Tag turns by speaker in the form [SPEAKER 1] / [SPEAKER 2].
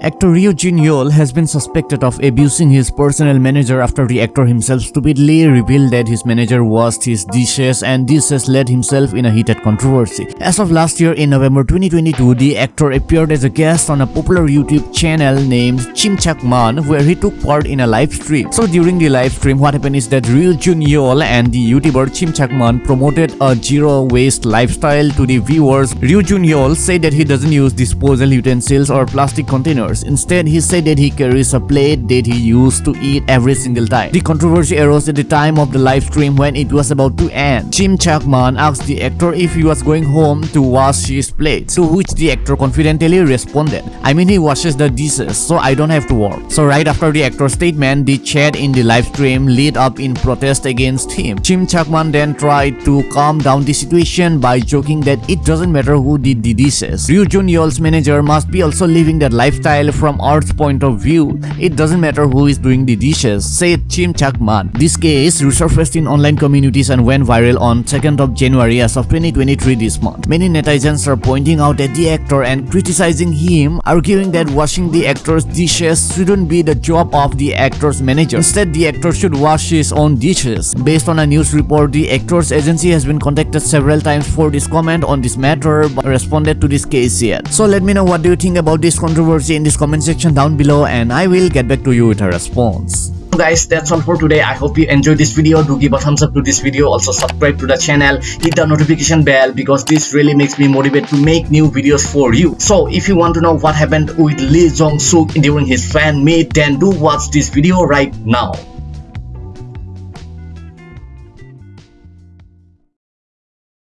[SPEAKER 1] Actor Ryu Jun Yeol has been suspected of abusing his personal manager after the actor himself stupidly revealed that his manager washed his dishes and this has led himself in a heated controversy. As of last year in November 2022, the actor appeared as a guest on a popular YouTube channel named Chimchak Man where he took part in a live stream. So during the live stream, what happened is that Ryu Jun Yeol and the YouTuber Chimchak Man promoted a zero waste lifestyle to the viewers. Ryu Jun Yeol said that he doesn't use disposal utensils or plastic containers Instead, he said that he carries a plate that he used to eat every single time. The controversy arose at the time of the live stream when it was about to end. Chimchak Man asked the actor if he was going home to wash his plate, to which the actor confidently responded, I mean he washes the dishes, so I don't have to work. So right after the actor's statement, the chat in the live stream lit up in protest against him. Chimchak Man then tried to calm down the situation by joking that it doesn't matter who did the dishes. Ryu Jun Yeol's manager must be also living that lifestyle style from Earth's point of view. It doesn't matter who is doing the dishes, said Chimchak Man. This case resurfaced in online communities and went viral on 2nd of January as of 2023 this month. Many netizens are pointing out at the actor and criticizing him, arguing that washing the actor's dishes shouldn't be the job of the actor's manager. Instead, the actor should wash his own dishes. Based on a news report, the actor's agency has been contacted several times for this comment on this matter but responded to this case yet. So let me know what do you think about this controversy in this comment section down below and I will get back to you with a response.
[SPEAKER 2] Guys that's all for today. I hope you enjoyed this video. Do give a thumbs up to this video. Also subscribe to the channel. Hit the notification bell because this really makes me motivated to make new videos for you. So if you want to know what happened with lee jong suk during his fan meet then do watch this video right now